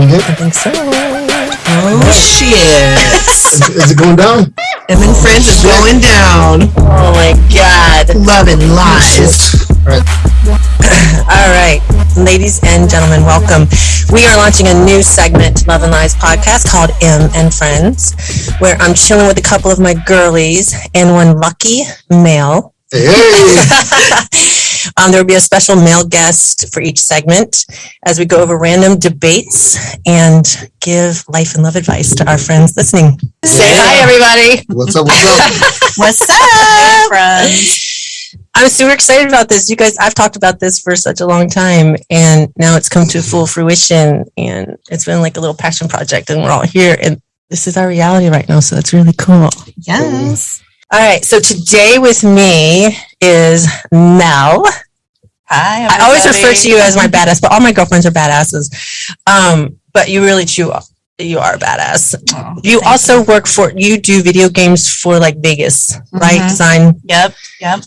we good? I think so. Oh shit! Is, is it going down? Em and Friends is going down. Oh my God. Love and lies. All right. All right, ladies and gentlemen, welcome. We are launching a new segment, Love and Lies podcast called M and Friends, where I'm chilling with a couple of my girlies and one lucky male. Hey, hey. Um, there will be a special male guest for each segment as we go over random debates and give life and love advice to our friends listening. Say Yeah. hi, everybody. What's up? What's up? What's up, friends? I'm super excited about this. You guys, I've talked about this for such a long time, and now it's come to full fruition. And it's been like a little passion project, and we're all here, and this is our reality right now. So that's really cool. Yes. All right. So today with me is Mel. Hi. I always refer to you as my badass, but all my girlfriends are badasses. Um, but you really chew up. You are a badass. Oh, You thank also work for you do video games for like Vegas, right? Mhm. Design. Yep. Yep.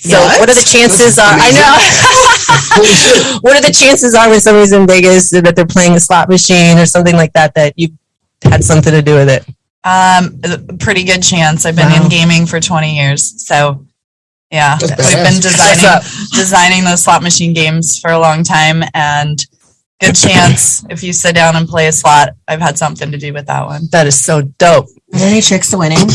So What? what are the chances are I know what are the chances are when somebody's in Vegas that they're playing a slot machine or something like that that you had something to do with it? Um, pretty good chance. I've been Wow. in gaming for 20 years. So yeah, That's we've been designing designing those slot machine games for a long time and good chance if you sit down and play a slot, I've had something to do with that one. That is so dope. Are there any tricks to winning?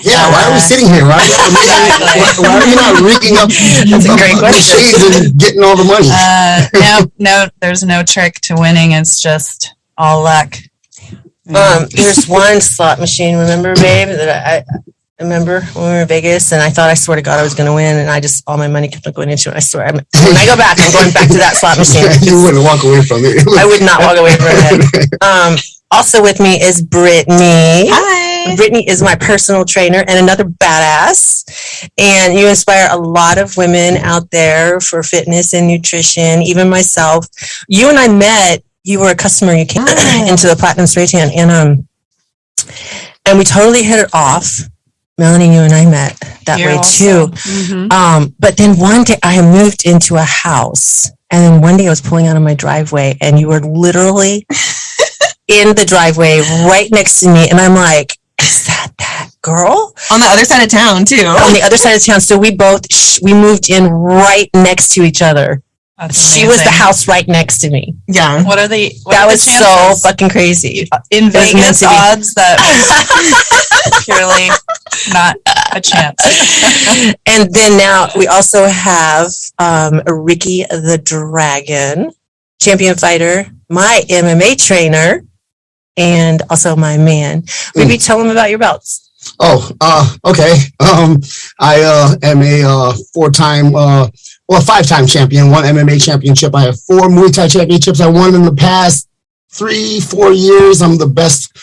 Yeah, why are we sitting here? Why, why, why are you not rigging up That's a great up question. machines and getting all the money? Uh, no, no, there's no trick to winning. It's just all luck. Um, there's one slot machine, remember, babe, that I, I remember when we were in Vegas and I thought I swear to God I was going to win and I just, all my money kept going into it. I swear, I'm, when I go back, I'm going back to that slot machine. you wouldn't walk away from it. I would not walk away from it. Um, also with me is Brittany. Hi. Brittany is my personal trainer and another badass. And you inspire a lot of women out there for fitness and nutrition, even myself. You and I met, you were a customer, you came Oh. into the Platinum Spray Tan and um and we totally hit it off. Melanie, you and I met that You're way also- too. Um, but then one day I moved into a house and then one day I was pulling out of my driveway and you were literally in the driveway right next to me. And I'm like, is that that girl On the other side of town too. on the other side of town? So we both, sh- we moved in right next to each other. That's She was the amazing. house right next to me. Yeah. What are the what that are the was so fucking crazy. in was meant Vegas to be. odds that purely not a chance. and then now we also have um, Ricky the Dragon, champion fighter, my MMA trainer, and also my man. Maybe tell them about your belts. Oh, uh, okay. Um, I uh, am a uh, four-time, uh, well, five-time champion. One MMA championship. I have four Muay Thai championships. I won in the past three, four years. I'm the best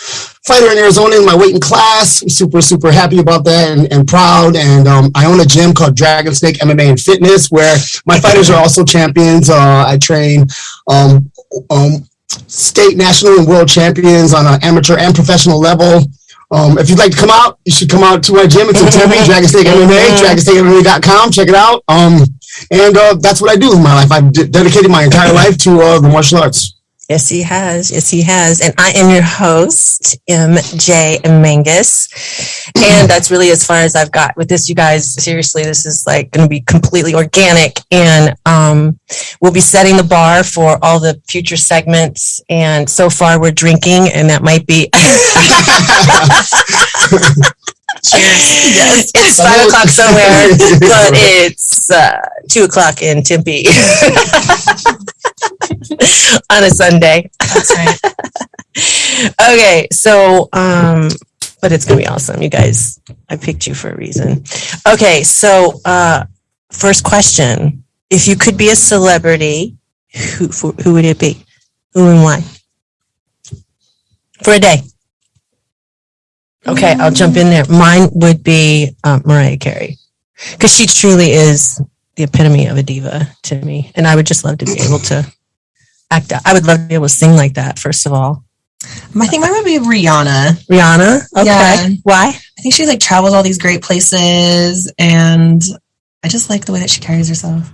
fighter in Arizona in my weight and class. I'm super, super happy about that and, and proud. And um, I own a gym called Dragon Snake MMA and Fitness, where my fighters are also champions. Uh, I train um, um, state, national, and world champions on an amateur and professional level. Um, if you'd like to come out, you should come out to our gym. It's in Tempe, Dragon Steak MMA, DragonSteakMMA.com. Check it out. Um, and uh, that's what I do in my life. I've de- dedicated my entire life to uh, the martial arts. Yes, he has. Yes, he has. And I am your host, MJ Mangus. And that's really as far as I've got with this, you guys. Seriously, this is like going to be completely organic. And um, we'll be setting the bar for all the future segments. And so far, we're drinking, and that might be. Cheers. Yes, it's five o'clock somewhere, but it's uh, two o'clock in Tempe on a Sunday. That's right. okay, so um, but it's gonna be awesome, you guys. I picked you for a reason. Okay, so uh, first question: If you could be a celebrity, who who who would it be? Who and why? For a day. Okay, I'll jump in there. Mine would be uh, Mariah Carey because she truly is the epitome of a diva to me, and I would just love to be able to act. I would love to be able to sing like that. First of all, I think mine would be Rihanna. Rihanna. Okay. Yeah. Why? I think she like travels all these great places and I just like the way that she carries herself.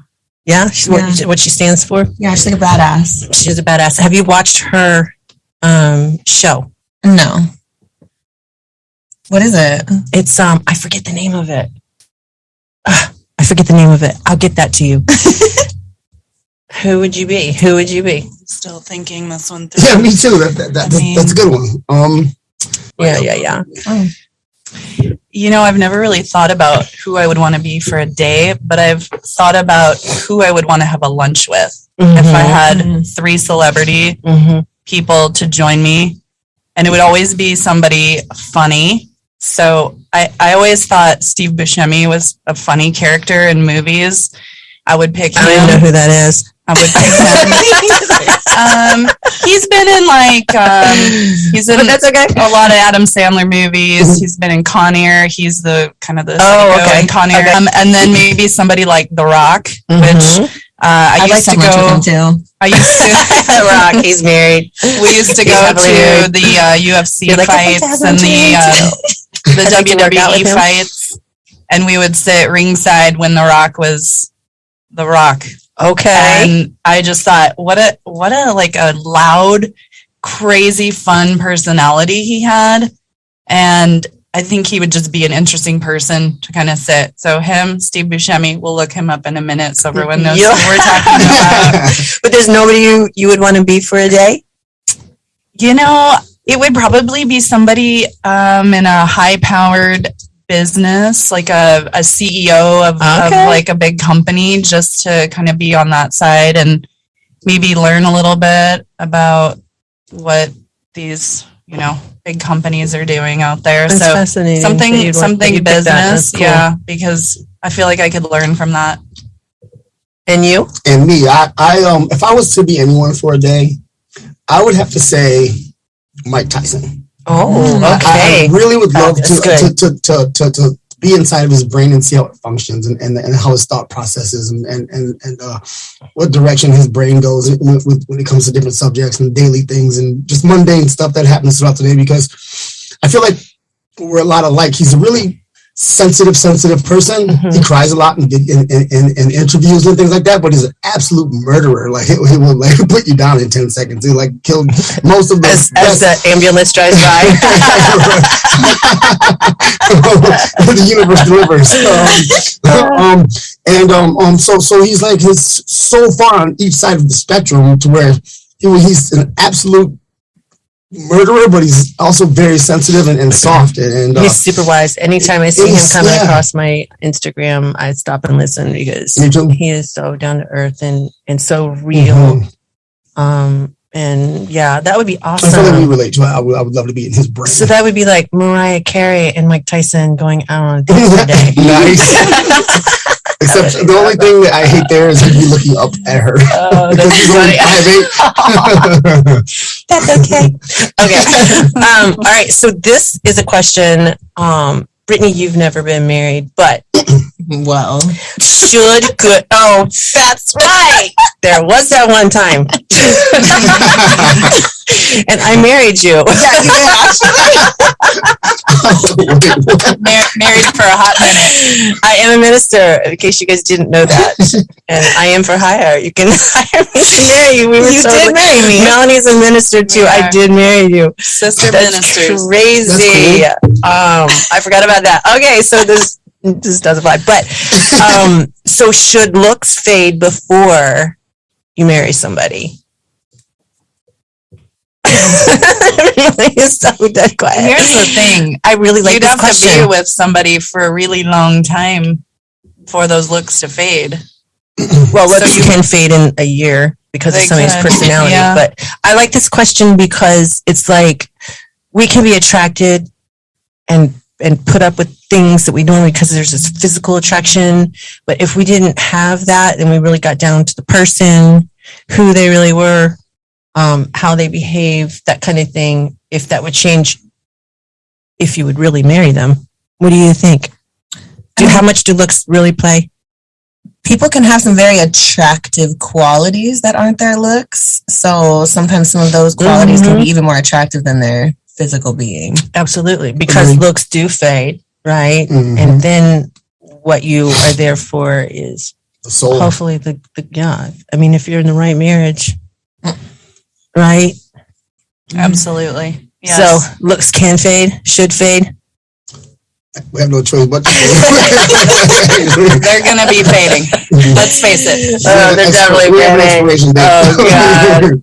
Yeah. She's Yeah. What, what she stands for. Yeah, she's like a badass. She's a badass. Have you watched her um show. No. What is it? It's um I forget the name of it. Ah, I forget the name of it. I'll get that to you. Who would you be? Who would you be? Still thinking this one through. Yeah, me too. That, that, that, I that's a good one. Um, Yeah, yeah, yeah. You know, I've never really thought about who I would want to be for a day, but I've thought about who I would want to have a lunch with. If I had Mhm. three celebrity hmm people to join me, and it would always be somebody funny. So I, I always thought Steve Buscemi was a funny character in movies. I would pick I don't even know who that is. I would pick him. um, he's been in like um, he's in that's okay. a lot of Adam Sandler movies. He's been in Con Air. He's the kind of the Oh, okay. in Con Air. Okay. Um, and then maybe somebody like The Rock, which Mhm. uh, I I'd like used to to have lunch go. with him too. I used to. The Rock, he's married. We used to He's go to married. the uh, UFC like, I'd like to fights and the uh, the I'd like to work out with WWE fights, and we would sit ringside when The Rock was The Rock. Okay. And I just thought, what a what a like a loud, crazy, fun personality he had, and I think he would just be an interesting person to kind of sit. So him, Steve Buscemi, we'll look him up in a minute so everyone knows Yeah. who we're talking about. But there's nobody you, you would want to be for a day? You know, it would probably be somebody um, in a high-powered business, like a, a CEO of, of like a big company, just to kind of be on that side and maybe learn a little bit about what these, you know, big companies are doing out there. That's so fascinating. something, you'd want- that something you'd pick that. That's business, cool. yeah, because I feel like I could learn from that. And you? and me, I, I, um, if I was to be anyone for a day, I would have to say Mike Tyson. Oh, okay. I, really would love to, to, to, to, to, to be inside of his brain and see how it functions and, and, and how his thought processes and, and, and, and uh, what direction his brain goes with, with, when it comes to different subjects and daily things and just mundane stuff that happens throughout the day because I feel like we're a lot alike. He's a really sensitive, sensitive person. Mhm. He cries a lot in, in, in, in, in interviews and things like that, but he's an absolute murderer. Like he, he will like put you down in 10 seconds. He like killed most of the As, as the ambulance drives by. the universe delivers. Um, um, and um, um, so so he's like he's so far on each side of the spectrum to where he, he's an absolute murderer, but he's also very sensitive and, and soft. And, and uh, He's super wise. Anytime I see him coming yeah. across my Instagram, I stop and listen because he is so down to earth and, and so real. Mhm. Um, and yeah, that would be I feel like we awesome. relate to. it. I would, I would love to be in his brain. So that would be like Mariah Carey and Mike Tyson going out on a date nice. Except the only thing that I hate there is he'd be looking up at her. Oh, because that's he's only funny. 5'8". That's okay. Okay. Um, all right. So this is a question. Um, Brittany, you've never been married, but Well, should good. Oh, that's right. There was that one time, and I married you. Mar- married for a hot minute. I am a minister. In case you guys didn't know that, and I am for hire. You can hire me to marry you. We were You did totally- marry me. Melanie's a minister too. I did marry you. Sister That's ministers. crazy. Um, I forgot about that. Okay, so this this doesn't apply. But um, so should looks fade before you marry somebody? really is so dead quiet. Here's the thing. I really like You'd this have question. to be with somebody for a really long time for those looks to fade. well, looks so you- can fade in a year because of They somebody's could, personality. yeah. But I like this question because it's like we can be attracted and and put up with things that we normally because there's this physical attraction. But if we didn't have that, then we really got down to the person, who they really were, um, how they behave, that kind of thing. If that would change, if you would really marry them, what do you think? Do how much do looks really play? people can have some very attractive qualities that aren't their looks. So sometimes some of those qualities can be even more attractive than their physical being. Absolutely, because Agreed. looks do fade, right? Mhm. And then what you are there for is the soul. hopefully the, the yeah. I mean, if you're in the right marriage, right? Absolutely. Yes. So looks can fade, should fade. We have no choice but to. they're gonna be fading. Let's face it. Oh, they're definitely We have an fading. expiration date.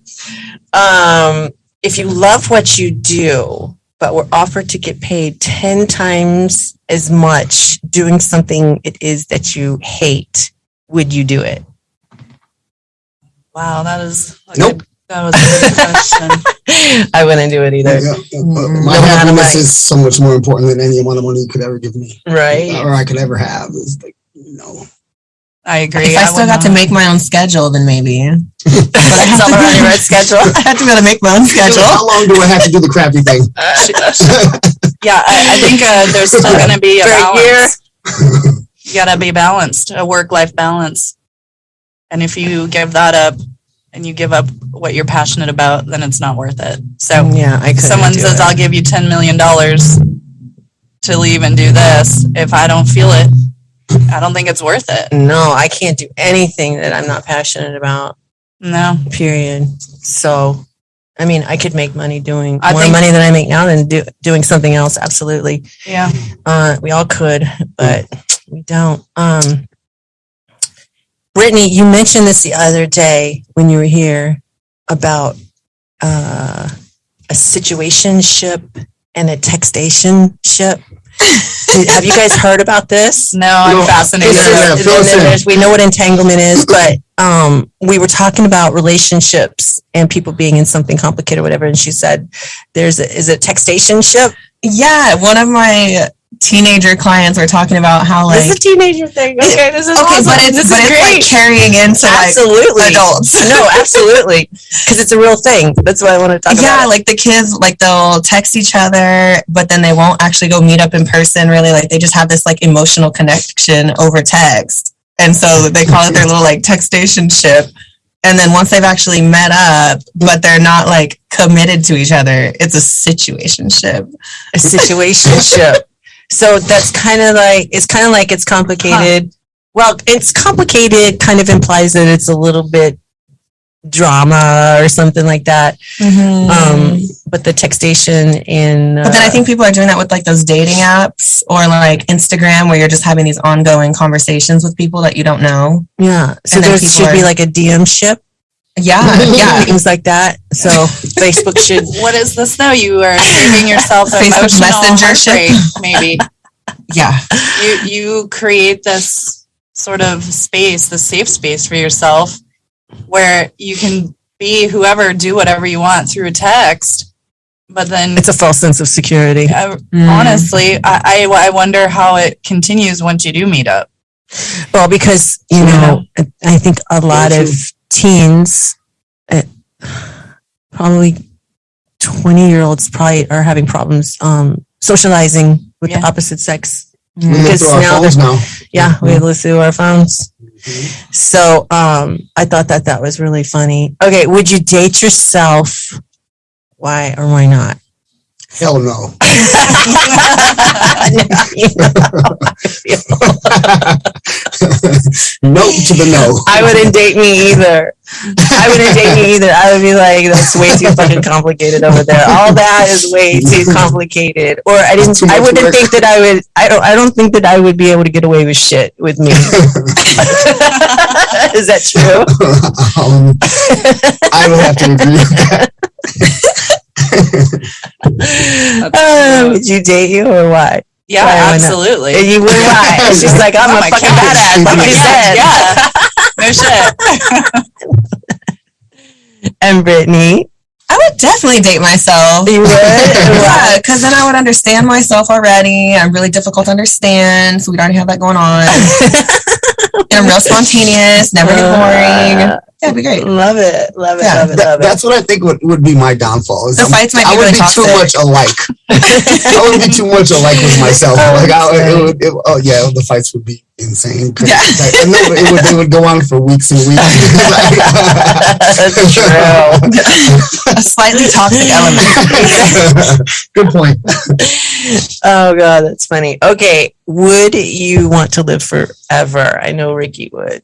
Oh, Um, if you love what you do, but were offered to get paid 10 times as much doing something it is that you hate, would you do it? Wow, that is a Nope. good- that was a good question. I wouldn't do it either. Yeah, uh, My No matter happiness is so much more important than any amount of money you could ever give me, Right? or I could ever have. Is like, you know, I agree. If I still would got to make my own schedule, then maybe. But I have to her on schedule. I have to be able to make my own schedule. how long do I have to do the crappy thing? Yeah, I, I think uh, there's still gonna be a For a year. balance. You gotta be balanced, a work-life balance. And if you give that up and you give up what you're passionate about, then it's not worth it. So yeah, I could. someone says, I'll give you $10 million to leave and do this, if I don't feel it, I don't think it's worth it. no, I can't do anything that I'm not passionate about. No. Period. So, I mean, I could make money doing I more think- money than I make now than do, doing something else. Absolutely. Yeah. Uh, we all could, but we don't. Um, Brittany, you mentioned this the other day when you were here about uh, a situation ship and a textation ship. Have you guys heard about this? No, I'm No, fascinated. This Yeah, yeah, fill then we know what entanglement is, but um, we were talking about relationships and people being in something complicated or whatever. And she said, "There's a, is it textation ship? Yeah, one of my teenager clients were talking about how like this is a teenager thing. Okay, this is okay, awesome. but it's this but it's great. like carrying into like absolutely adults. no, absolutely, because it's a real thing. That's why I want to talk about. yeah, about. like the kids, like they'll text each other, but then they won't actually go meet up in person. Really, like they just have this like emotional connection over text, and so they call it their little like textation ship. And then once they've actually met up, but they're not like committed to each other, it's a situation ship. a situation ship. So that's kind of like it's kind of like it's complicated. Well, it's complicated. Kind of implies that it's a little bit drama or something like that. Um, but the textation in But then I uh, think people are doing that with like those dating apps or like Instagram where you're just having these ongoing conversations with people that you don't know. yeah. So and there should be like a DM ship, Yeah, yeah. things like that. So Facebook should. What is this though? You are saving yourself Facebook emotional Messenger maybe. Yeah. you you create this sort of space, the safe space for yourself where you can be whoever, do whatever you want through a text. But then It's a false sense of security. I, Mm. honestly, I, I I wonder how it continues once you do meet up. Well, because you know, I think a lot of. Teens, uh, probably twenty-year-olds, probably are having problems um, socializing with Yeah. the opposite sex. We live Because through our now phones now. Yeah, we listen to our phones. So um, I thought that that was really funny. Okay, would you date yourself? Why or why not? Hell no. no to the no. I wouldn't date me either. I wouldn't date me either. I would be like, that's way too fucking complicated over there. All that is way too complicated. Or I didn't. I wouldn't work. think that I would. I don't. I don't think that I would be able to get away with shit with me. is that true? um, I would have to agree with that. Would you date you or why? Yeah, Why, why absolutely. And you would why? She's like, I'm Oh a my fucking God. badass, like you my said. No shit. And Brittany, I would definitely date myself. you would? Yeah, because then I would understand myself already. I'm really difficult to understand, so we'd already have that going on. and I'm real spontaneous, never get boring. Uh, Yeah, it'd be great. Love it, love it, Yeah. love it, That- love it. that's what I think would, would be my downfall. is The I'm- fights might I be would really be too much alike. I would be too much alike with myself. Oh, like I, it would, it, oh yeah, the fights would be insane. Yeah. Like, no, it would, they would go on for weeks and weeks. That's true. A slightly toxic element. Good point. Oh god, that's funny. Okay, would you want to live forever? I know Ricky would.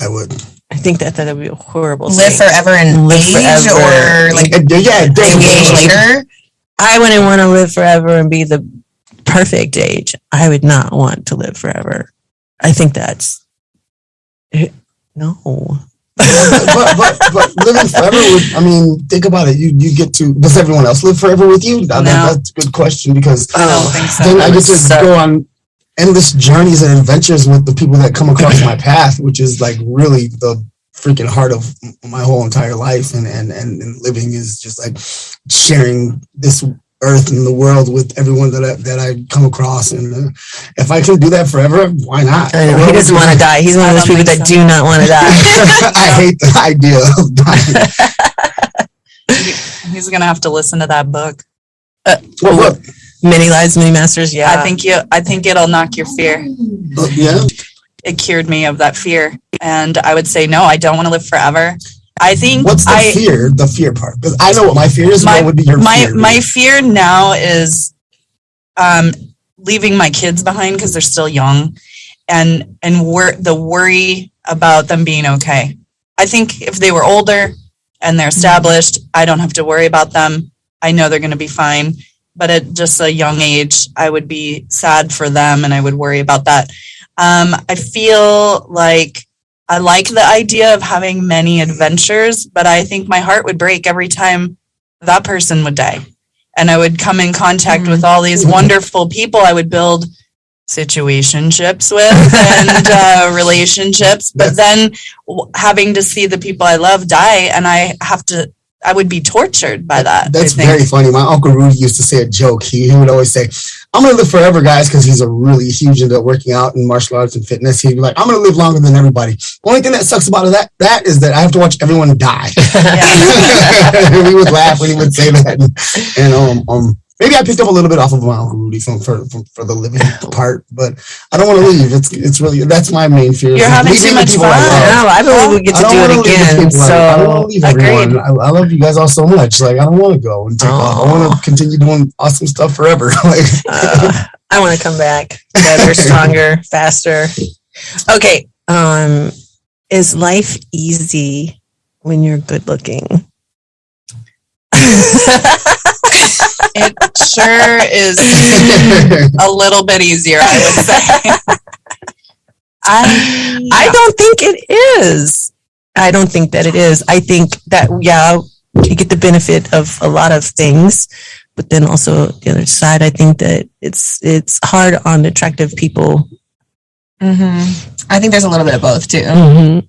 I would. I think that that would be a horrible Live thing. forever and Live age forever. or like yeah, age later. I wouldn't want to live forever and be the perfect age. I would not want to live forever. I think that's eh, no. but, but but living forever with I mean, think about it. You you get to does everyone else live forever with you? That- No. That's a good question because I don't think so. then I that get to suck. go on endless journeys and adventures with the people that come across my path, which is like really the freaking heart of my whole entire life. And and and, and living is just like sharing this earth and the world with everyone that I, that I come across. And uh, if I can do that forever, why not? I know, he doesn't want to die. He's one of those people that so. do not want to die. I hate the idea of dying. He's gonna have to listen to that book. Well, what? Many lives, many masters. Yeah, I think you. I think it'll knock your fear. Uh, yeah. It cured me of that fear, and I would say no. I don't want to live forever. I think What's the I fear? The fear part, because I know what my fear is. My- what would be your my fear? my fear now is um leaving my kids behind because they're still young and and wor- the worry about them being okay i think if they were older and they're established i don't have to worry about them i know they're going to be fine but at just a young age i would be sad for them and i would worry about that. Um, i feel like i like the idea of having many adventures but i think my heart would break every time that person would die. And I would come in contact with all these wonderful people I would build situationships with and uh, relationships but then w- having to see the people I love die and I have to I would be tortured by that That's very funny. My uncle Rudy used to say a joke. He, he would always say, "I'm gonna live forever, guys," because he's a really huge into working out and martial arts and fitness. He'd be like, "I'm gonna live longer than everybody." Only thing that sucks about that that is that I have to watch everyone die. we would laugh when he would say that, and, and um um. Maybe I picked up a little bit off of my uncle Rudy from for, for, for the living part, but I don't want to leave. It's it's really that's my main fear. You're having too much people I fun. no, I believe we get to don't wanna it leave again. people I- I don't So want to leave everyone. I, I love you guys all so much. Like I don't want to go and take off. I want to continue doing awesome stuff forever. like uh, I want to come back better, stronger, faster. Okay, um, is life easy when you're good looking? It sure is a little bit easier I would say I I don't think it is. I don't think that it is. I think that yeah, you get the benefit of a lot of things, but then also the other side, I think that it's it's hard on attractive people. Mm-hmm. I think there's a little bit of both too. Mhm.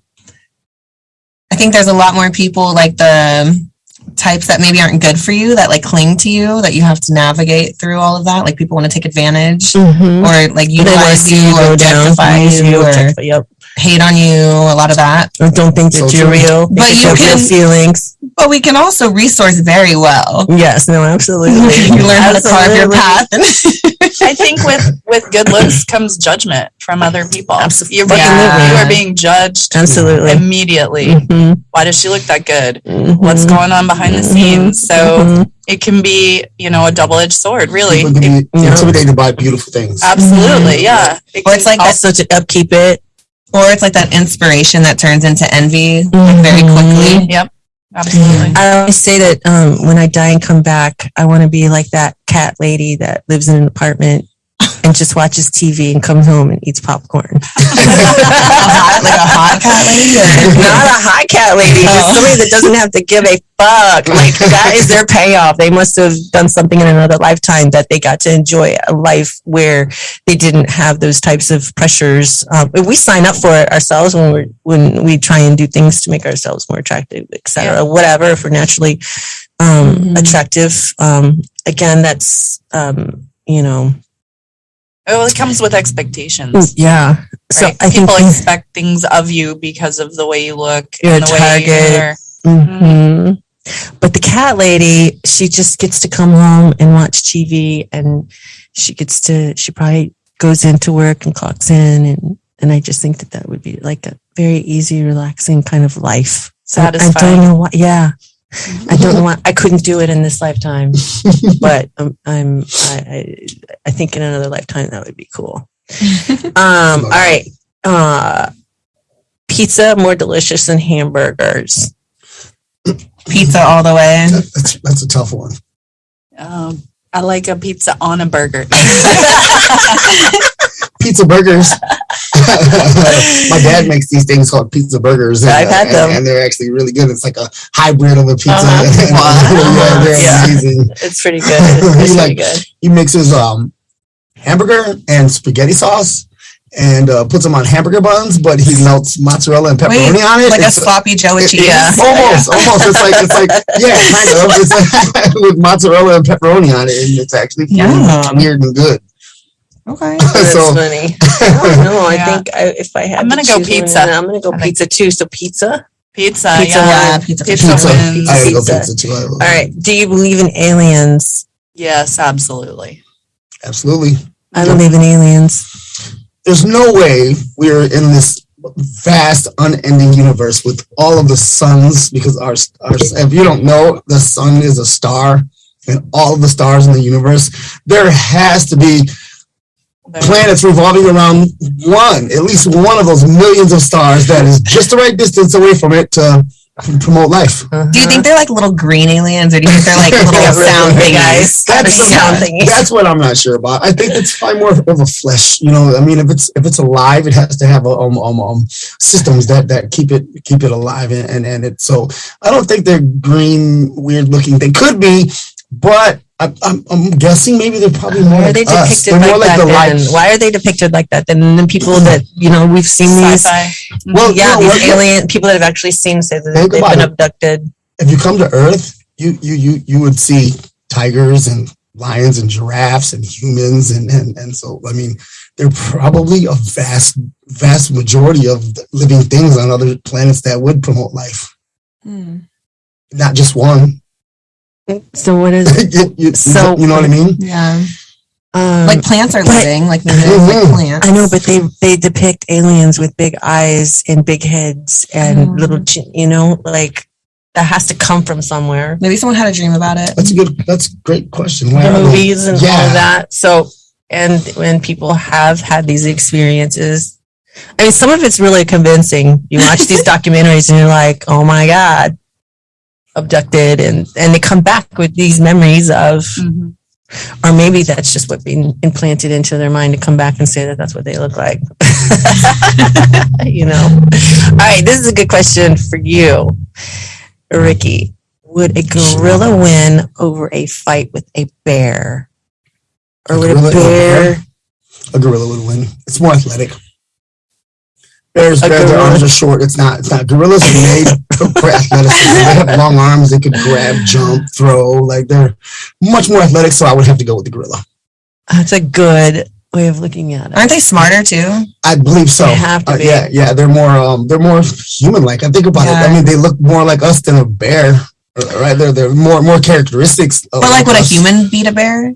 I think there's a lot more people like the types that maybe aren't good for you that like cling to you that you have to navigate through all of that. Like people want to take advantage Mhm. or like utilize see you or down, use you or Yep. Hate on you. A lot of that. Or don't think that So you're true. real. But you that real can- feelings. But we can also resource very well. Yes, no, absolutely. you learn how to carve your Absolutely. path. And I think with with good looks comes judgment from other people. Absolutely. You're being, Yeah. you are being judged Absolutely. immediately. Mhm. Why does she look that good? Mhm. What's going on behind the Mhm. scenes? So Mhm. it can be, you know, a double edged sword. Really, people can It- be Yeah. intimidated by beautiful things. absolutely, yeah. It Or it's like that, also to upkeep it. Or it's like that inspiration that turns into envy like, very quickly. Yep, absolutely. I always say that um, when I die and come back, I want to be like that cat lady that lives in an apartment and just watches TV and comes home and eats popcorn. Hot, like a hot cat lady. Not a hot cat lady, just Oh. somebody that doesn't have to give a fuck. Like that is their payoff. They must have done something in another lifetime that they got to enjoy a life where they didn't have those types of pressures. Um, we sign up for it ourselves when we when we try and do things to make ourselves more attractive, etc. Whatever, if we're naturally um, Mhm. attractive. Um, again, that's um, you know, Well, it comes with expectations. yeah. So right? I think People expect things of you because of the way you look, You're and the way target. you're. hmm But the cat lady, she just gets to come home and watch TV, and she gets to. She probably goes into work and clocks in, and and I just think that that would be like a very easy, relaxing kind of life. So I Satisfying. don't know why. Yeah, I don't know why I couldn't do it in this lifetime, but um, I'm. I, I I think in another lifetime that would be cool. Um. All right. Uh. pizza more delicious than hamburgers? Pizza all the way. That- That's, that's a tough one. Um, I like a pizza on a burger. Pizza burgers. My dad makes these things called pizza burgers. and, I've had uh, them. And, and they're actually really good. It's like a hybrid of a pizza. Uh-huh. yeah, they're Yeah. amazing. It's pretty good. It's pretty like- good. He mixes um hamburger and spaghetti sauce and uh, puts them on hamburger buns, but he melts mozzarella and pepperoni Wait, on it. Like a It's- sloppy Joe with it- cheese. it's Almost, almost. It's like it's like yeah, kind of. It's like, with mozzarella and pepperoni on it, and it's actually Yum. weird and good. Okay. That's so funny. I don't know. I Yeah. think I, if I had, I'm to gonna go choose one, pizza. I'm gonna go I think- pizza too. So pizza. Pizza, Pizza yeah. Yeah, pizza. Pizza pizza. wins. I gotta go Pizza. pizza too. I love All right. Do you believe in aliens? Yes, absolutely. Absolutely. I believe in aliens. There's no way we're in this vast, unending universe with all of the suns because our, our if you don't know, the sun is a star and all of the stars in the universe. There has to be planets revolving around one, at least one of those millions of stars that is just the right distance away from it to promote life. Do you think they're like little green aliens, or do you think they're like little sound eyes. eyes? That's That's, sound thingies. that's what I'm not sure about. I think it's probably more of a flesh. You know, I mean, if it's if it's alive, it has to have a, um, um, um systems that that keep it keep it alive and and, and it. So I don't think they're green, weird looking. They could be, but I, I'm I'm guessing maybe they're probably more Why are like they us. depicted They're like more like that the then? light. Why are they depicted like that then? And then people that, you know, we've seen these, Sci-fi. Well, yeah, no, these what- alien, people that have actually seen say that they've been it. abducted. if you come to Earth, you you you you would see tigers and lions and giraffes and humans and and and so I mean they're probably a vast vast majority of living things on other planets that would promote life, Hmm. not just one. So what is it? you, you- So- you know what I mean? Yeah. Um, Like plants are but- living, like maybe there's like plants. I know, but they they depict aliens with big eyes and big heads and Mm. little, chin, you know, like that has to come from somewhere. Maybe someone had a dream about it. That's a good. That's a great question. Why The movies and all Yeah. of that. So, and when people have had these experiences, I mean, some of it's really convincing. You watch these documentaries and you're like, oh my God, abducted. And, and they come back with these memories of, Mhm. or maybe that's just what being implanted into their mind to come back and say that that's what they look like. you know? All right, this is a good question for you, Ricky. Would a gorilla win over a fight with a bear? Or A would gorilla a bear? A gorilla would win. It's more athletic. Bears, bears their arms are short. It's not. It's not. Gorillas are made for for athleticism. They have long arms. They could grab, jump, throw. Like they're much more athletic. So I would have to go with the gorilla. That's a good way of looking at it. Aren't they smarter too? I believe so. They have to Uh, be. yeah, yeah. They're more. Um, they're more human-like. I think about it. I mean, they look more like us than a bear. uh, Right? They're they're more more characteristics. Of But like, would a human beat a bear?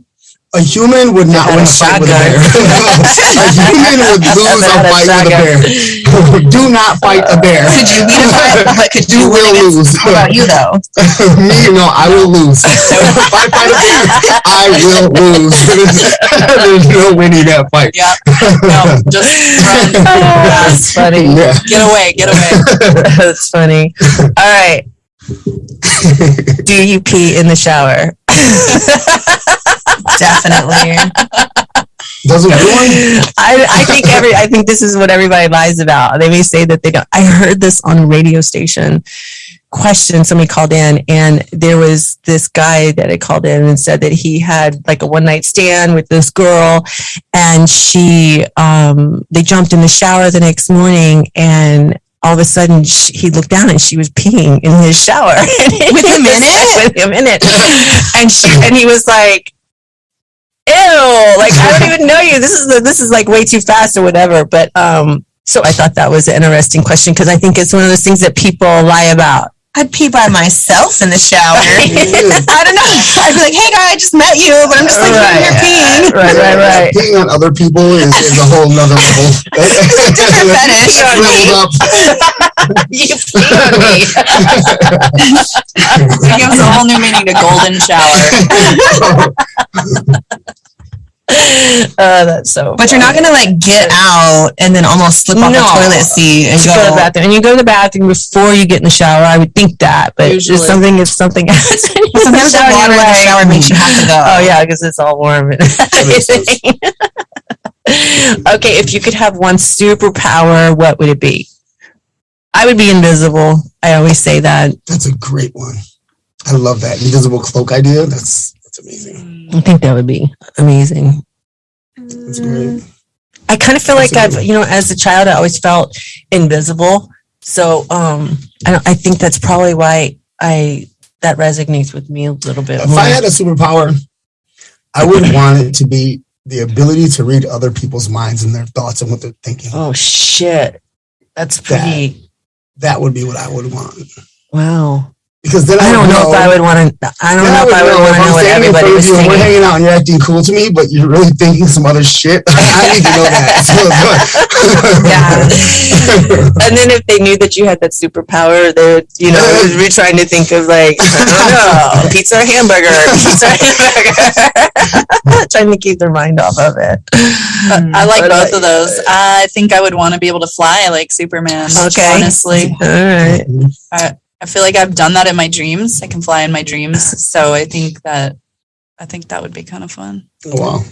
A human would not win a a fight with a bear. a human would lose a fight with a bear. Do not fight a bear. Could you beat a fight? Could You you will lose. What about you though? Me, no, I will lose. if I fight a bear, I will lose. There's no winning that fight. Yeah. No, just run. That's funny. Yeah. Get away. Get away. That's funny. All right. Do you pee in the shower? Definitely. Doesn't everyone? I, I think every I think this is what everybody lies about. They may say that they don't. I heard this on a radio station question. Somebody called in, and there was this guy that had called in and said that he had like a one night stand with this girl, and she um they jumped in the shower the next morning and. All of a sudden, she, he looked down and she was peeing in his shower With him in it? With him in it, and she and he was like, ew, like I don't even know you. This is the, this is like way too fast or whatever. But um, so I thought that was an interesting question because I think it's one of those things that people lie about. I'd pee by myself in the shower. I don't know. I'd be like, hey guy, I just met you, but I'm just like Right. here peeing. Right, right, right. Being on other people is, is a whole nother level. Different fetish. That's leveled up. you pee on me. It gives a whole new meaning to golden shower. Oh, that's so. But you're not gonna like get out and then almost slip off No. the toilet seat and Just go to the bathroom, and you go to the bathroom before you get in the shower. I would think that, but Usually. just something if something happens. when you're Sometimes the shower, water in you're the shower makes you have to go. Oh yeah, because it's all warm. and makes sense. everything. okay, if you could have one superpower, what would it be? I would be invisible. I always say that. That's a great one. I love that invisible cloak idea. That's that's amazing. I think that would be amazing. That's great. I kind of feel like That's a I've, you know, as a child, I always felt invisible. So, um, I don't, I think that's probably why I, that resonates with me a little bit If more. I had a superpower, I would want it to be the ability to read other people's minds and their thoughts and what they're thinking. oh shit. That's pretty, That would be what I would want. wow. Because then I, I don't would know if I would want to, I don't then know if I would want to if know what everybody was you and We're hanging out and you're acting cool to me, but you're really thinking some other shit. I need to know that. Yeah. and then if they knew that you had that superpower, they would, you know, be trying to think of like, I don't know, pizza or hamburger, pizza or hamburger. trying to keep their mind off of it. Mm. I like both uh, of those. I think I would want to be able to fly like Superman. Okay. Honestly, All right. Mm-hmm. Uh, I feel like I've done that in my dreams. I can fly in my dreams. So I think that I think that would be kind of fun. Oh, wow.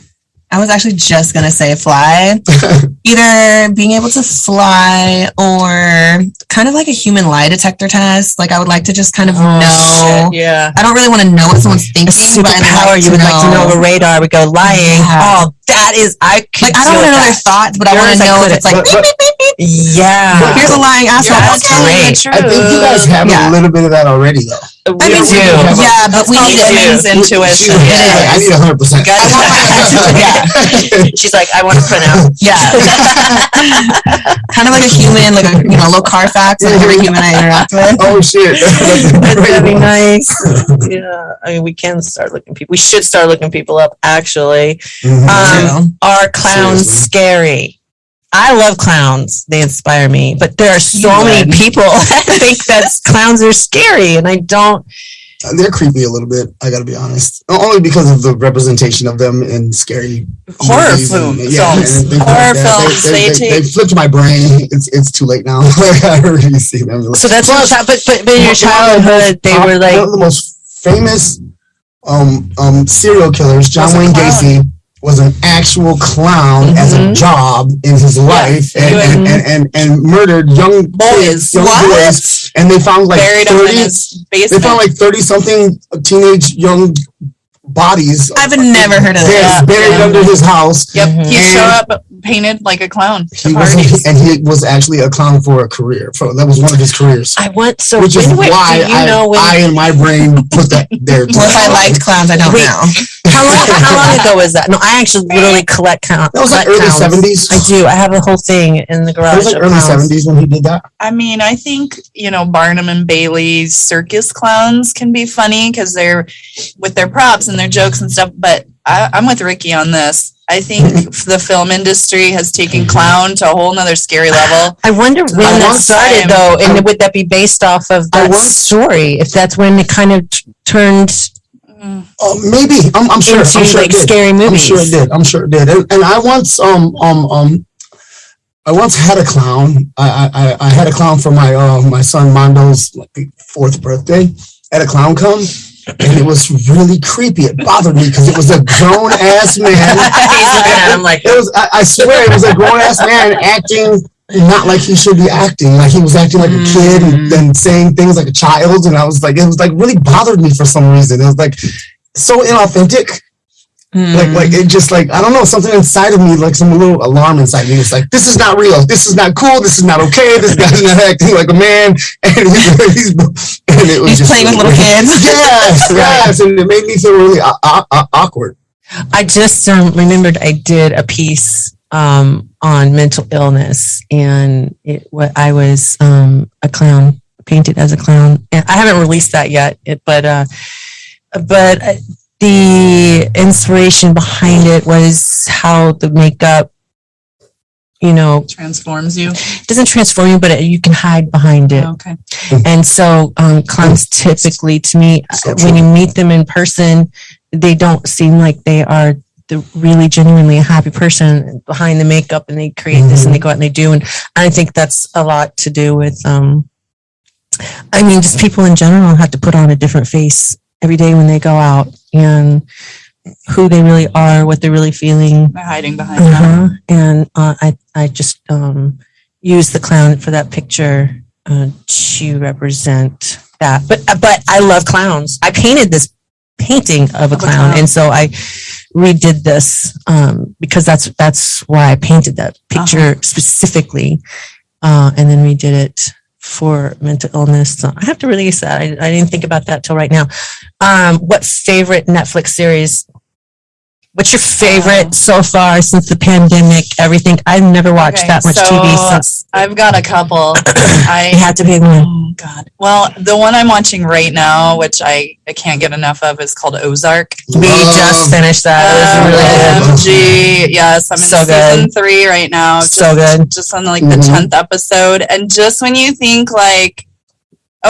I was actually just gonna say fly. Either being able to fly or kind of like a human lie detector test. Like I would like to just kind of oh, know. Oh, shit, yeah. I don't really want to know what someone's thinking, A but I'd superpower, you would like to know the radar would go lying. Yeah. Oh, that is, I could Like I don't want to know with their that. thoughts, but I want to know if it's like But- but- beep, beep, beep. Yeah. Here's a lying asshole. That's Okay. great. I think you guys have Yeah. a little bit of that already, though. I mean, do. have a- Yeah, but we Called need it. women's intuition. Yeah, I need a hundred percent. Got Yeah. She's like, I want to print out. Yeah. kind of like a human, like a you know, little Carfax, like every human I interact with. Oh shit! That'd be nice. Yeah. I mean, we can start looking people. We should start looking people up, actually. Mhm. Um, are clowns Seriously. scary? I love clowns. They inspire me. But there are so You many people that think that clowns are scary. And I don't. They're creepy a little bit. I got to be honest. Only because of the representation of them in scary Horror movies and- yeah, films. and things Horror that. films, They, they they, they, take- they flipped my brain. It's it's too late now. I already see them. So that's Plus, your child, but, but, but in your one of the childhood, they were like, one of the most famous um um serial killers, John Was a Wayne clown. Gacy, was an actual clown as a Mhm. job in his life and, and, and, and, and murdered young Boys. young What? boys, and they found like Buried 30 they found like 30 something teenage young bodies I've never heard of buried, that. buried Yeah. under his house yep, Mhm. he And- showed up painted like a clown. he was parties. and he was actually a clown for a career for, that was one of his careers I want, so which is when, wait, why you I, know when, I in my brain put that there Well, if I liked clowns, I don't Wait. know. how long, how long ago was that? No, I actually literally collect count. that was like early clowns. 70s I do. I have a whole thing in the it garage. was like early clowns. 70s when he did that I mean, I think, you know, Barnum and Bailey's circus clowns can be funny because they're with their props and their jokes and stuff. But I, I'm with Ricky on this. I think the film industry has taken clown to a whole nother scary level. I wonder when I that once- started, I- though, and I- would that be based off of I that story? If that's when it kind of t- turned oh maybe i'm, I'm sure into i'm sure like it did scary i'm sure it did i'm sure it did and, and i once um um um I once had a clown. I I, I- I had a clown for my uh, my son Mondo's like fourth birthday. I had a clown come, and it was really creepy. It bothered me because it was a grown ass man. He's looking at him like, It was I, I swear it was a grown ass man acting not like he should be acting. Like he was acting like a kid and mm. then saying things like a child. And I was like, it was like really bothered me for some reason. It was like so inauthentic. Like like it just like I don't know something inside of me like some little alarm inside me. It's like this is not real. This is not cool. This is not okay. This guy's not acting like a man. And, he's, and it was He's just playing with little kids. Yes, yes, and it made me feel really uh, uh, awkward. I just um, remembered I did a piece um, on mental illness, and it what I was um, a clown, painted as a clown, and I haven't released that yet. It, but uh, but uh, the inspiration behind it was how the makeup, you know, Transforms you. doesn't transform you, but it, you can hide behind it. Okay. And so um, clowns typically, to me, So when you meet them in person, they don't seem like they are the really genuinely a happy person behind the makeup and they create this and they go out and they do. And I think that's a lot to do with, um, I mean, just people in general have to put on a different face every day when they go out and who they really are, what they're really feeling. They're hiding behind. Uh-huh. And uh, I, I just um, used the clown for that picture uh, to represent that. But but I love clowns. I painted this painting of a Of a clown, clown. and so I redid this um, because that's that's why I painted that picture specifically, uh, and then redid it for mental illness. So I have to release that. I, I didn't think about that till right now. Um, what favorite Netflix series? What's your favorite so far since the pandemic? Everything. I've never watched Okay, that much so TV since. I've got a couple. You I had to pick one. oh god. Well, the one I'm watching right now, which I, I can't get enough of, is called Ozark. We just finished that. It was really good. OMG. Yes, I'm in So season good. three right now. So just, good. Just on like the Mhm. tenth episode, and just when you think like,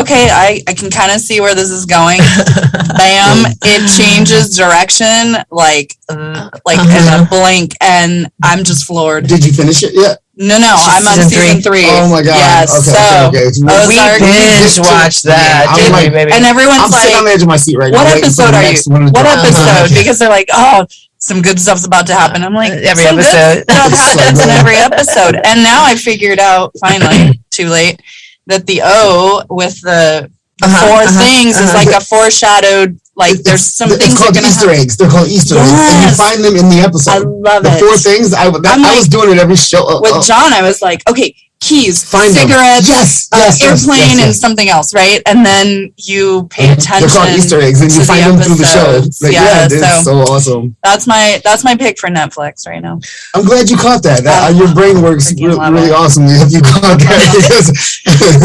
okay, I I can kind of see where this is going. Bam! It changes direction like uh, like in Uh-huh. a blink, and I'm just floored. Did you finish it yet? No, no, She's I'm on season season three. Oh my god. Yes. okay, so okay, okay. Ozark- We Ozark- binge watched that, Yeah, I'm didn't like- baby? and everyone's I'm sitting on the edge of my seat right "What now. What episode are you? one What drop. episode?" Because they're like, "Oh, some good stuff's about to happen." I'm like, Every "Some good episode. stuff So happens in every episode." And now I figured out finally, too late, that the O with the the Uh-huh, 4 uh-huh, things is uh-huh. like a foreshadowed. Like there's some it's things called Easter happen. eggs. They're called Easter eggs, and you find them in the episode. I love the it. four things. I, that, I'm I was doing it every show. uh, With uh, John, I was like, okay, keys, find them. cigarettes, Yes, uh, yes, yes, airplane, yes, and something else, right? And then you pay attention. They're called Easter eggs, and you find the them through the show. Like, Yeah, yeah, it's so- so awesome. That's my that's my pick for Netflix right now. I'm glad you caught that. that I your brain works freaking really, love really it. awesomely if you caught that because,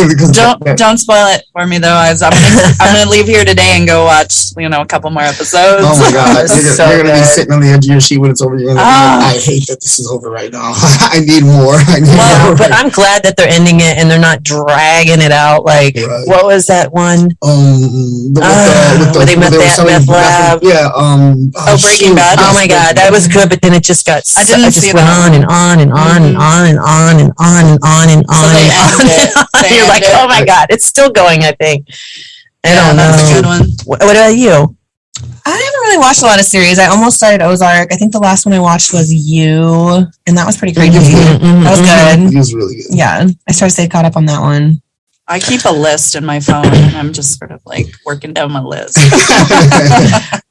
because Don't don't spoil it for me though. As I'm gonna, I'm gonna leave here today and go watch you know a couple more episodes. Oh my god, you're, so you're gonna be sitting on the edge of your seat when it's over. You're gonna be Ah. I hate that this is over right now. I need more. I need Well, more. but I'm glad that they're ending it and they're not dragging it out. Like, Right. what was that one? um, the, with Ah, the, with the, where they met that meth meth- lab. Yeah. Um. Oh, Breaking shoot. Bad? Oh my God, that was good, but then it just got, I I didn't it just see went on and on and on and Mhm. on and on and on and on and on they and on. ended it. and on. You're like, ended oh my God, it's still going, I think. I Yeah, don't that's a good know. one. What, what about you? I haven't really watched a lot of series. I almost started Ozark. I think the last one I watched was You, and that was pretty crazy. Mhm, That was mhm. good. It was really good. Yeah, I started to stay caught up on that one. I keep a list in my phone and I'm just sort of like working down my list.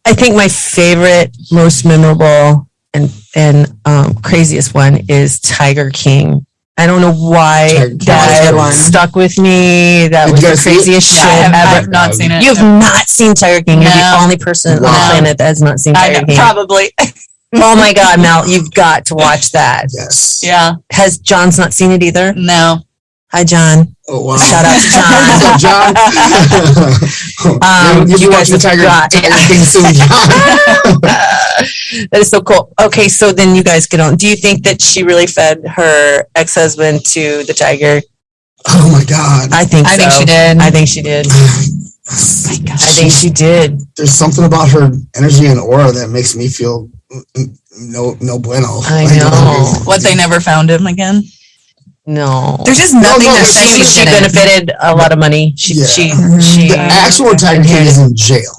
I think my favorite, most memorable, and and um, craziest one is Tiger King. I don't know why Tiger that Good one. stuck with me. That Did was you the guys see it? craziest Yeah, shit I have, I ever. have not seen it. You have not seen Tiger King. You're the No. only person on the Wow. planet that has not seen I Tiger know, King. probably. Oh my God, Mel, you've got to watch that. yes. Yeah. Has John's not seen it either? No. Hi, John. Oh wow. Shout out to John. up, John? Um, You'll be you guys watching have Tiger, got- Tiger King soon, John. that is so cool. Okay, so then you guys get on. Do you think that she really fed her ex-husband to the tiger? oh my God. I think I think she did. I think she did. I think she did. There's something about her energy and aura that makes me feel no no bueno. I Like, know. What they never found him again. No. There's just nothing no, that she, she she benefited a lot of money. She Yeah. she Mhm. she The actual Tiger King is in jail.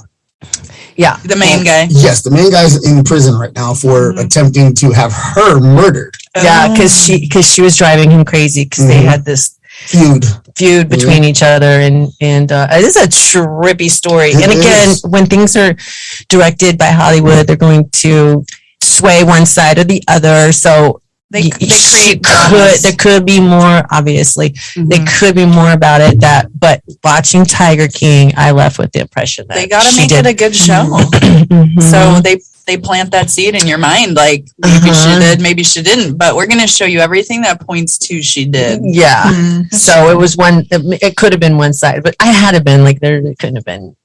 yeah. The main guy. Yes, the main guy's in prison right now for Mhm. attempting to have her murdered. Yeah, Oh. because she because she was driving him crazy because they Mhm. had this Feud. feud between each other and and uh, it is a trippy story. It and again, is. when things are directed by Hollywood, they're going to sway one side or the other. So They, they create could there could be more. Obviously, there Mhm. could be more about it. That but watching Tiger King, I left with the impression that They got to make did. it a good show. Mhm. So they they plant that seed in your mind, like maybe she Uh-huh. did, maybe she didn't. But we're gonna show you everything that points to she did. yeah. Mhm. So it was one. It, it could have been one side, but I had have been like there. It couldn't have been,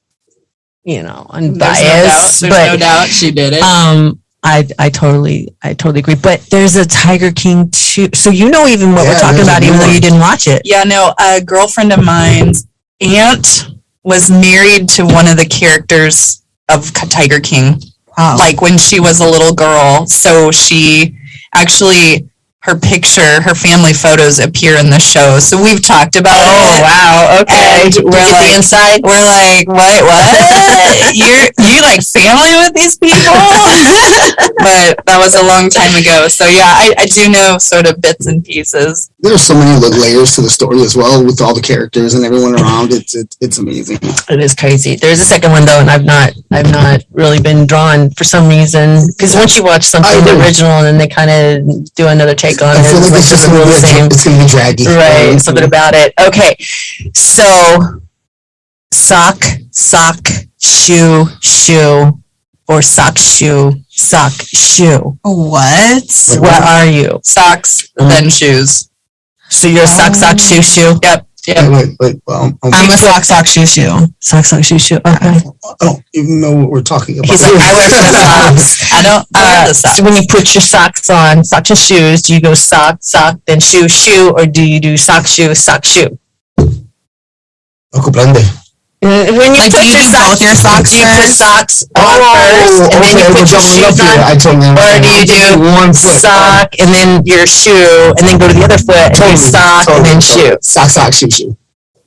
you know, There's unbiased. no doubt. There's but no doubt she did it. um, I I totally I totally agree. But there's a Tiger King too. So you know even what we're talking about, new even though you didn't watch it. yeah, no, a girlfriend of mine's aunt was married to one of the characters of Tiger King. Oh. like when she was a little girl. So she actually her picture, her family photos appear in the show. So we've talked about Oh, it. wow. Okay. And we're get like- the inside? We're like, what? What? You're you like family with these people? but that was a long time ago. So yeah, I, I do know sort of bits and pieces. There's so many like, layers to the story as well with all the characters and everyone around. It's it, it's amazing. It is crazy. There's a second one though, and I've not, I've not really been drawn for some reason. Because once you watch something I agree. original and then they kind of do another take on I it, feel like it's it's like just doesn't gonna be the a, same. it's gonna be draggy. Right, Um, something about it. Okay, so sock, sock, shoe, shoe, or sock, shoe, sock, shoe. What? Wait, What are you? Socks, Mhm. then shoes. So you're a sock, sock, shoe, shoe. Yep. Wait, Yep. wait, wait. Well, I'm, I'm a sock sock shoe shoe. Sock, sock, shoe, shoe. Okay. I don't even know what we're talking about. He's like, I wear flip flops. I don't I wear Uh, the socks. so when you put your socks on, socks and shoes, do you go sock, sock, then shoe, shoe, or do you do sock, shoe, sock, shoe? Ako blende. Uh, When you Like, put do you your do socks, both your socks do you put first? socks on first, and then you Oh, put your jumping shoes on, I totally or do you do one foot? sock and then your shoe, and then go to the other foot and do Totally, sock and then totally, shoe? Sock, sock, shoe, shoe.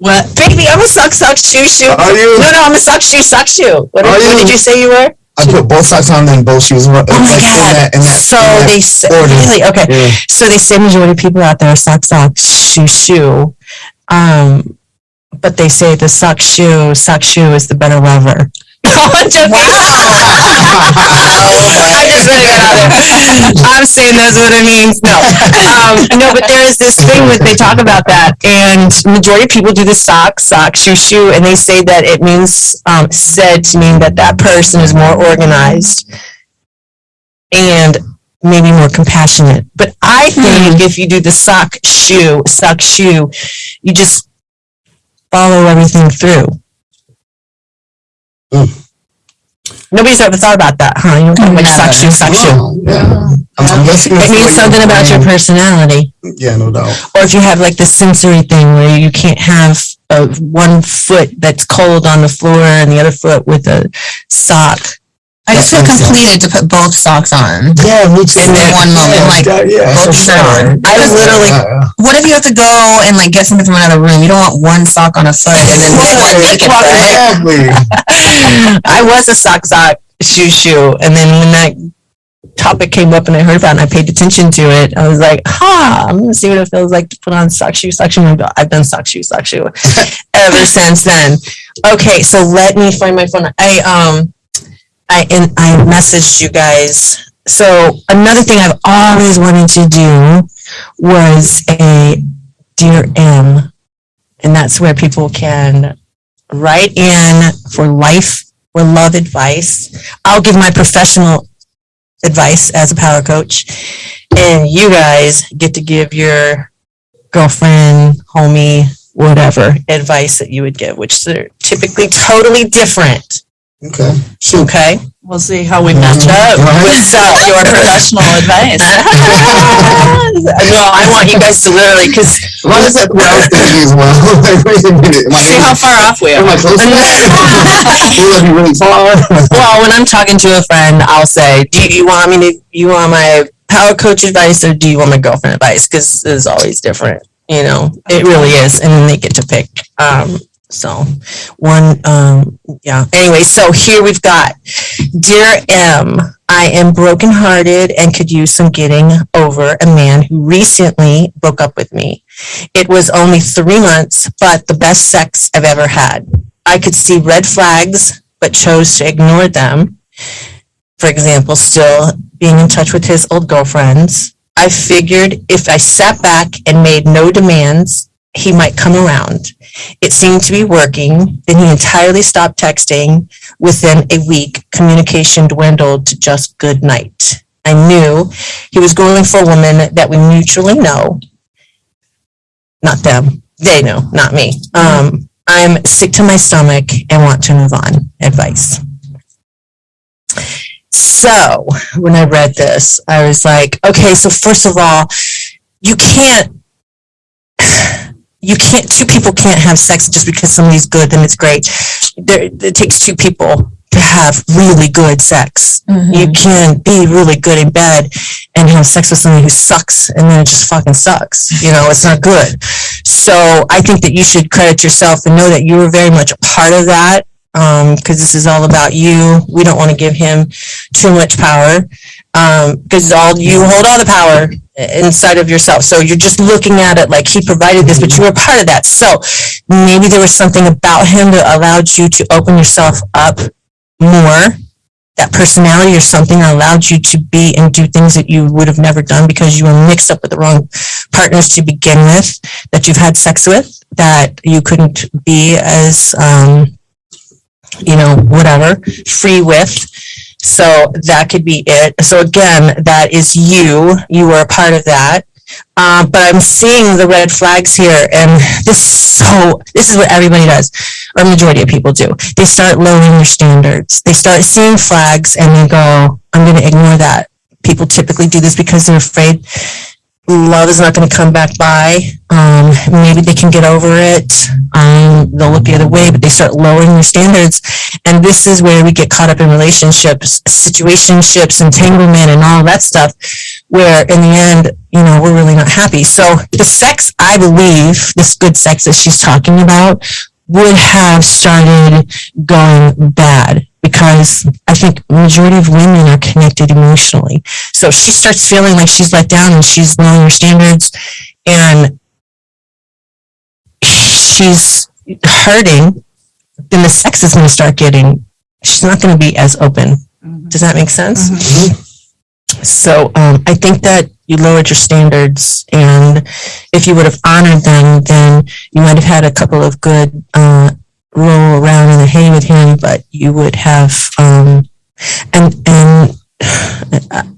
What? Baby, I'm a sock, sock, shoe, shoe. Are you? No, no, I'm a sock, shoe, sock, shoe. What, Are did, what you? did you say you were? I put both socks on and both shoes. Oh Oh my god! so they say really okay. Yeah. So they say majority of people out there are sock sock shoe shoe, um, but they say the sock shoe sock shoe is the better lover. I'm joking. Just really got out there. I'm saying that's what it means. No, um, no, but there is this thing that they talk about that, and majority of people do the sock sock shoe shoe, and they say that it means um, said to mean that that person is more organized and maybe more compassionate. But I think if you do the sock shoe, sock shoe, you just follow everything through. Mm. Nobody's ever thought about that, huh? You don't like sock shoe, sock shoe. Yeah. I'm, I'm It means something about your personality. Yeah, no doubt. Or if you have like the sensory thing where you can't have uh, one foot that's cold on the floor and the other foot with a sock. I just feel That sense. completed to put both socks on. Yeah, me too. In that one moment, yeah, like, yeah, yeah, both for shoes sure. on. I Just- literally- Yeah, yeah. What if you have to go and like get something from another room? You don't want one sock on a foot and then one naked foot. Exactly. I was a sock sock shoe shoe, and then when that topic came up and I heard about it and I paid attention to it, I was like, "Ha! I'm gonna see what it feels like to put on sock shoe sock shoe." I've done sock shoe sock shoe ever since then. Okay, so let me find my phone. I um, I and I messaged you guys. So another thing I've always wanted to do was a dear M, and that's where people can write in for life or love advice. I'll give my professional advice as a power coach, and you guys get to give your girlfriend, homie, whatever advice that you would give, which are typically totally different. Okay. Shoot. Okay. We'll see how we match up Right. with uh, your professional advice. no, I want you guys to literally, because Well, that's what I was thinking as well. Like, wait a minute. Am I, See how far off we are. am I close to that? Be really far? well, when I'm talking to a friend, I'll say, "Do you want me to? You want my power coach advice, or do you want my girlfriend advice?" Because it's always different. You know, it really is, and then they get to pick. Um, so one, um, yeah. Anyway, so here we've got, dear M. I am brokenhearted and could use some getting over a man who recently broke up with me. It was only three months, but the best sex I've ever had. I could see red flags, but chose to ignore them. For example, still being in touch with his old girlfriends. I figured if I sat back and made no demands, he might come around. It seemed to be working. Then he entirely stopped texting. Within a week, communication dwindled to just good night. I knew he was going for a woman that we mutually know. Not them. They know, not me. Um, I'm sick to my stomach and want to move on. Advice. So when I read this, I was like, okay, so first of all, you can't, you can't, two people can't have sex just because somebody's good, then it's great. There, it takes two people to have really good sex. Mm-hmm. You can't be really good in bed and have sex with somebody who sucks and then it just fucking sucks. You know, it's not good. So I think that you should credit yourself and know that you were very much a part of that. Um, cause this is all about you. We don't want to give him too much power. Um, cause all, you hold all the power inside of yourself. So you're just looking at it like he provided this, but you were part of that. So maybe there was something about him that allowed you to open yourself up more that personality or something that allowed you to be and do things that you would have never done because you were mixed up with the wrong partners to begin with that you've had sex with that you couldn't be as um you know whatever free with so that could be it so again that is you you were a part of that um, but I'm seeing the red flags here, and this so this is what everybody does, or majority of people do. They start lowering their standards. They start seeing flags, and they go, "I'm going to ignore that." People typically do this because they're afraid love is not going to come back by. Um, maybe they can get over it. Um, they'll look the other way, but they start lowering their standards. And this is where we get caught up in relationships, situationships, entanglement, and all that stuff, where in the end, you know, we're really not happy. So the sex, I believe, this good sex that she's talking about, would have started going bad because I think majority of women are connected emotionally. So she starts feeling like she's let down and she's lowering her standards and she's hurting, then the sex is going to start getting, she's not going to be as open. Does that make sense? So um, I think that you lowered your standards, and if you would have honored them, then you might have had a couple of good uh, roll around in the hay with him, but you would have um, and and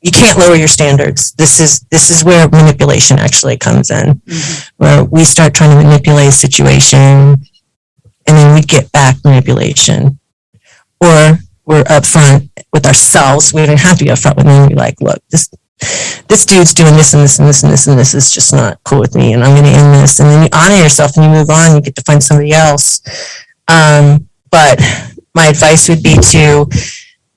you can't lower your standards. This is this is where manipulation actually comes in, where we start trying to manipulate a situation, and then we get back manipulation, or we're upfront with ourselves. We don't have to be upfront with them. We're like, look, this this dude's doing this and this and this and this and this is just not cool with me, and I'm going to end this. And then you honor yourself and you move on. You get to find somebody else. Um, but my advice would be to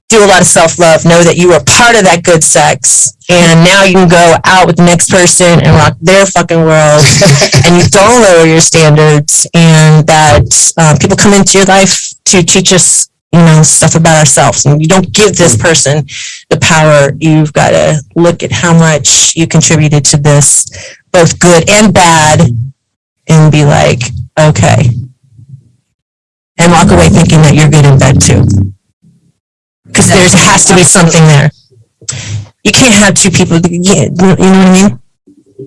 do a lot of self love. Know that you were part of that good sex, and now you can go out with the next person and rock their fucking world. and you don't lower your standards, and that uh, people come into your life to teach us, you know, stuff about ourselves. And you don't give this hmm. person the power. You've got to look at how much you contributed to this, both good and bad, hmm. and be like, okay. And walk away thinking that you're good in bed too. Because there has to be something there. You can't have two people, you you know what I mean?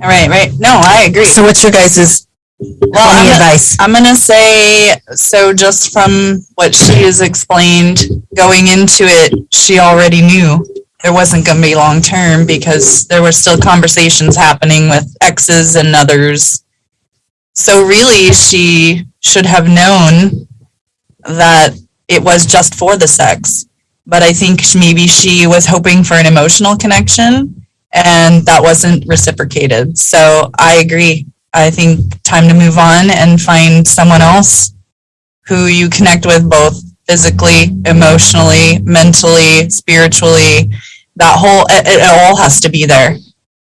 all right right. No, I agree. So what's your guys' Well, I'm, advice? I'm gonna say so. Just from what she has explained, going into it, she already knew there wasn't gonna be long term because there were still conversations happening with exes and others. So really, she should have known that it was just for the sex. But I think maybe she was hoping for an emotional connection and that wasn't reciprocated. So I agree. I think time to move on and find someone else who you connect with both physically, emotionally, mentally, spiritually. That whole, it, it all has to be there.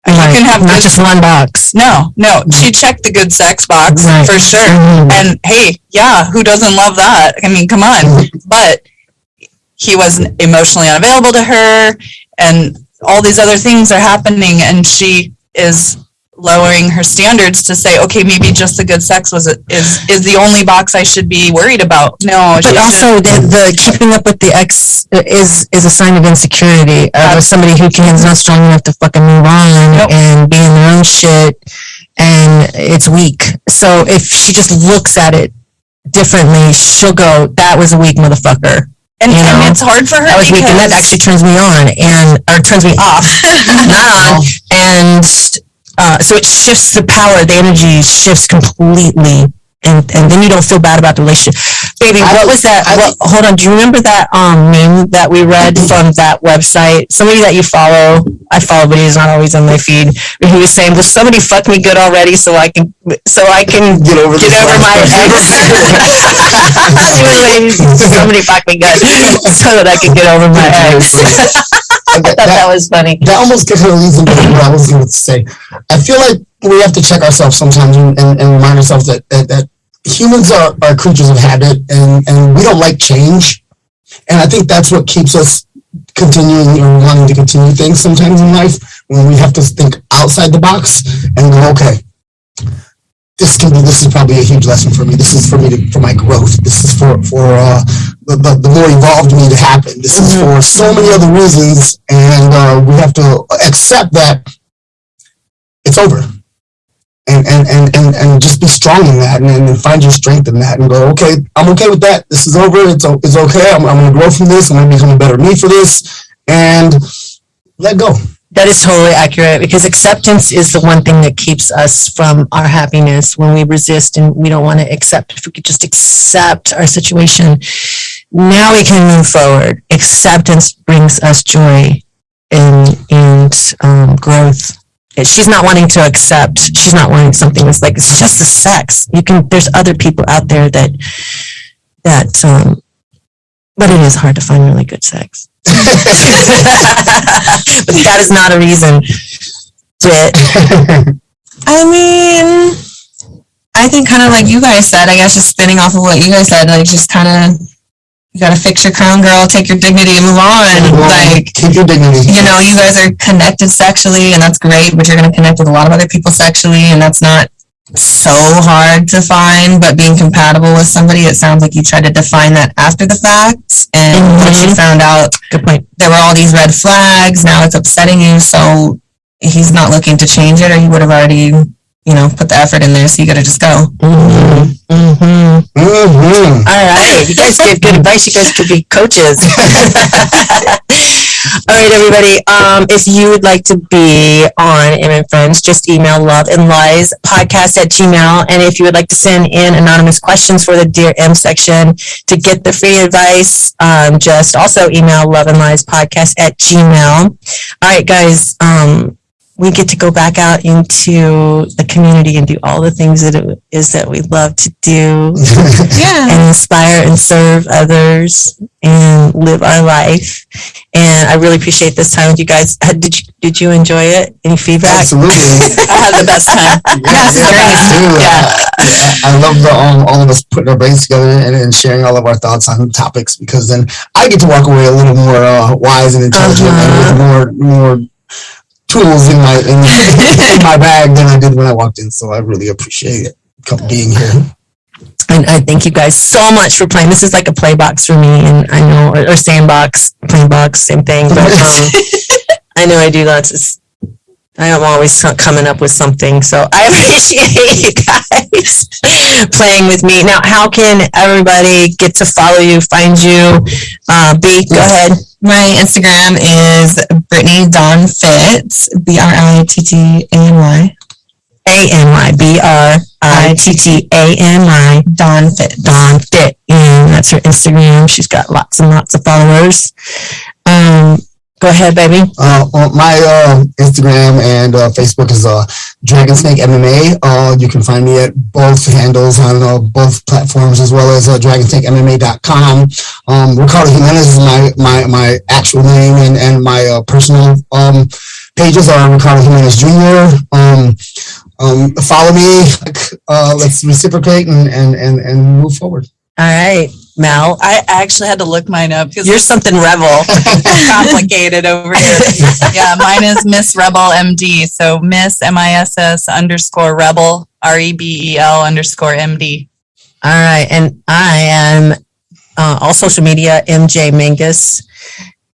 You can have not good, just one box. no, no, she checked the good sex box Right. for sure. Mhm. And hey, yeah, who doesn't love that? I mean, come on. But he wasn't emotionally unavailable to her and all these other things are happening and she is lowering her standards to say, okay, maybe just the good sex was is is the only box I should be worried about. No, But should- also the, the keeping up with the ex is is a sign of insecurity of somebody who can is not strong enough to fucking move on Nope. and be in their own shit and it's weak. So if she just looks at it differently, she'll go, "That was a weak motherfucker. and, you know, and it's hard for her That was weak," and that actually turns me on and or turns me off, not on. And uh, so it shifts the power, the energy shifts completely. and and then you don't feel bad about the relationship. Baby, I- what was that? I- what, hold on, do you remember that um meme that we read from that website? Somebody that you follow, I follow, but he's not always on my feed. Where he was saying, "Will somebody fuck me good already, so I can so I can Get over get over my ex. Somebody fuck me good so that I can get over my ex. I that, thought that was funny. that almost kind of leads into what I was going to say. I feel like we have to check ourselves sometimes and, and, and remind ourselves that, that, that humans are, are creatures of habit and, and we don't like change. And I think that's what keeps us continuing or wanting to continue things sometimes in life when we have to think outside the box and go, okay, this can be, this is probably a huge lesson for me. This is for me to, for my growth. This is for, for, uh, the, the, the more evolved me to happen. This is for so many other reasons. And, uh, we have to accept that it's over. And, and, and, and, and just be strong in that and, and find your strength in that and go, okay, I'm okay with that. This is over. It's, it's okay. I'm, I'm going to grow from this. I'm going to become a better me for this and let go. That is totally accurate because acceptance is the one thing that keeps us from our happiness when we resist and we don't want to accept. If we could just accept our situation, now we can move forward. Acceptance brings us joy and, and um, growth. She's not wanting to accept. She's not wanting something that's like, it's just the sex. You can, there's other people out there that, that, um, but it is hard to find really good sex. but that is not a reason to I mean, I think kind of like you guys said, I guess just spinning off of what you guys said, like just kind of, you gotta fix your crown, girl, take your dignity and move on. Like, keep your dignity. you know, you guys are connected sexually and that's great, but you're gonna connect with a lot of other people sexually and that's not so hard to find, but being compatible with somebody, it sounds like you tried to define that after the fact. And once you found out good point. there were all these red flags, now it's upsetting you, so he's not looking to change it or he would have already, you know, put the effort in there, so you gotta just go. Mm-hmm. Mm-hmm. hmm All right, you guys give good advice. You guys could be coaches. All right, everybody. Um, if you would like to be on M and Friends, just email love and lies podcast at gmail. And if you would like to send in anonymous questions for the Dear M section to get the free advice, um, just also email love and lies podcast at gmail. All right, guys. Um, we get to go back out into the community and do all the things that it is that we love to do Yeah. and inspire and serve others and live our life. And I really appreciate this time with you guys. Uh, Did you, did you enjoy it? Any feedback? Absolutely. I had the best time. Yeah, Yes, yeah, great. me too. Yeah. Uh, I love the um, all of us putting our brains together and, and sharing all of our thoughts on topics because then I get to walk away a little more uh, wise and intelligent Uh-huh. and with more more tools in my in, in my bag than I did when I walked in. So I really appreciate it come- being here. And I thank you guys so much for playing. This is like a play box for me, and I know, or, or sandbox, playing box, same thing. But um, I know I do lots of. I am always coming up with something, so I appreciate you guys playing with me. Now, how can everybody get to follow you, find you? Uh, B, go ahead. My Instagram is Brittany Dawn Fitz, B R I T T A N Y. A N Y B R I T T A N Y Dawn Fitz. Dawn Fit, and that's her Instagram. She's got lots and lots of followers. Um, go ahead, baby. Uh, on my uh, Instagram and uh, Facebook is uh, Dragon Snake MMA. Uh, you can find me at both handles on uh, both platforms as well as uh, DragonSnakeMMA.com. Um, Ricardo Jimenez is my my, my actual name and and my uh, personal um, pages are Ricardo Jimenez Jr. Um, um, follow me. Uh, let's reciprocate and, and and and move forward. All right, Mel. I actually had to look mine up because You're something rebel. complicated over here. Yeah, mine is Miss Rebel MD. So Miss M I S S underscore Rebel R E B E L underscore M D. All right, and I am uh, all social media MJ Mingus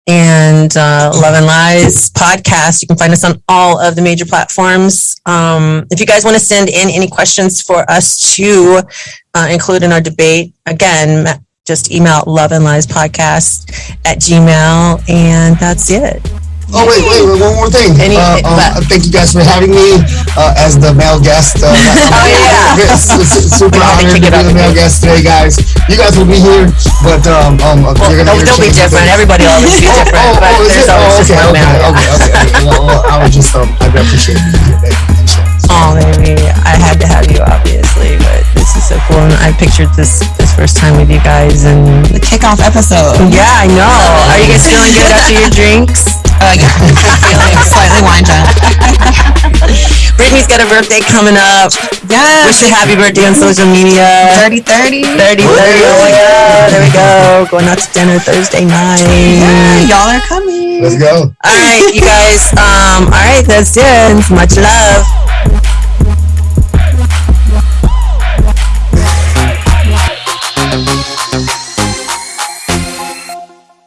and uh, Love and Lies podcast. You can find us on all of the major platforms. Um, if you guys want to send in any questions for us to uh, include in our debate, again, just email Love and Lies podcast at Gmail, and that's it. Oh wait, wait, wait, one more thing. Any- uh, um, thank you guys for having me uh, as the male guest. Uh, Oh, yeah. super We had to honored to be the male guest today, guys. You guys will be here, but um, um, Well, you're gonna they'll, they'll be different. things. Everybody will always be Oh, different, oh, but oh, there's it? always Oh, just okay, one okay, man. okay, okay, okay. Well, well, I would just, um, I'd appreciate it. Thank you. Oh, baby, I had to have you, obviously, but this is so cool. And I pictured this this first time with you guys, and The kickoff episode. yeah, I know. Are you guys feeling good after your drinks? Uh, yeah. Feeling slightly wine drunk. Brittany's got a birthday coming up. Yes. Wish her happy birthday on social media. 30 30. 30, 30. Oh my God. There we go. Going out to dinner Thursday night. Yeah, y'all are coming. Let's go. All right, you guys. Um, all right, that's it. Much love.